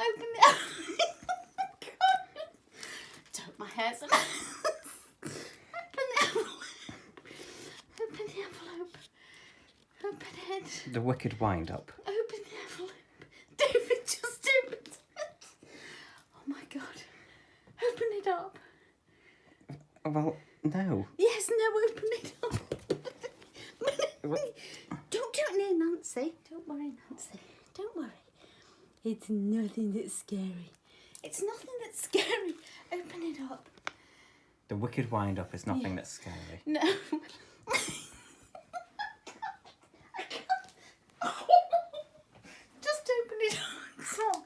Open it. Don't, my hair's. Open the envelope. Open the envelope. Open it. The wicked wind up. Open the envelope. David just opened it. Oh my god. Open it up. Well, no. Yes, no, open it up. Don't do it near Nancy. Don't worry, Nancy. Don't worry. It's nothing that's scary. It's nothing that's scary. Open it up. The wicked wind up is nothing that's scary. No. Just open it up. Come.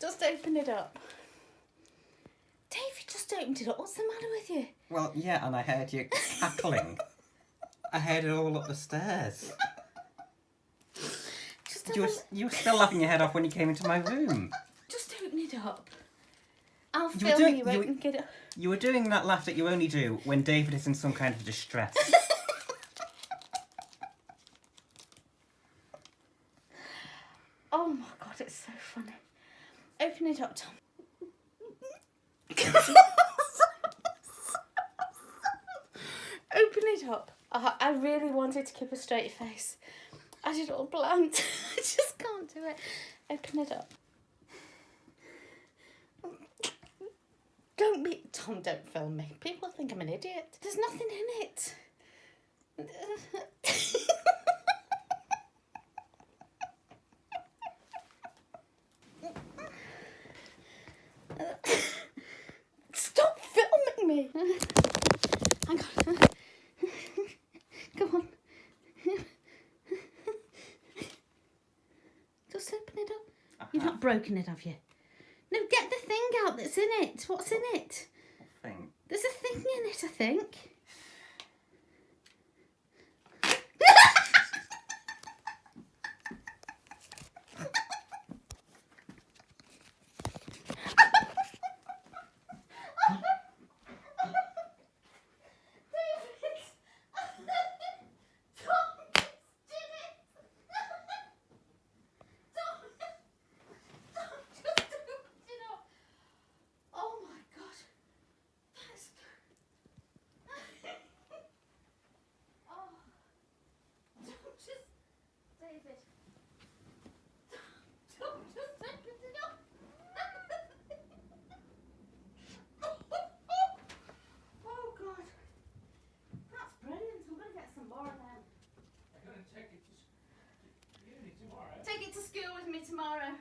Just open it up. David just opened it up. What's the matter with you? Well, yeah, and I heard you cackling. I heard it all up the stairs. Just, You were, you were still laughing your head off when you came into my room. just open it up. I'll You were film doing- you, you- open it. You were doing that laugh that you only do when David is in some kind of distress. Oh my god, it's so funny. Open it up, Tom. Open it up. I, I really wanted to keep a straight face. I did all blunt. I just can't do it. Open it up. Don't be Tom. Don't film me. People think I'm an idiot. There's nothing in it. Stop filming me. Hang on. Go on. Just open it up. You've not broken it, have you? No, get the thing out that's in it. What's in it? Thing. There's a thing in it, I think. take this. Don't just take it. No. oh god. That's brilliant. I'm gonna get some more Take it to school with me tomorrow.